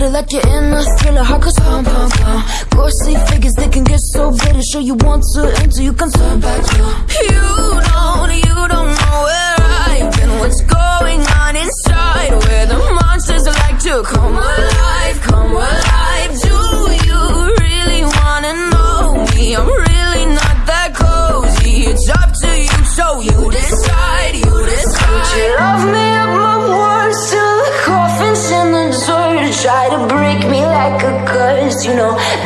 glitter like you're in a thriller. Heart goes pum pum pum. Ghostly figures they can get so bitter. Show you want to enter, you can turn back. You, you don't, you don't know where I've been. What's going on inside? Where the monsters like to come alive, come alive. Do you really wanna know me? I'm really Try to break me like a curse, you know.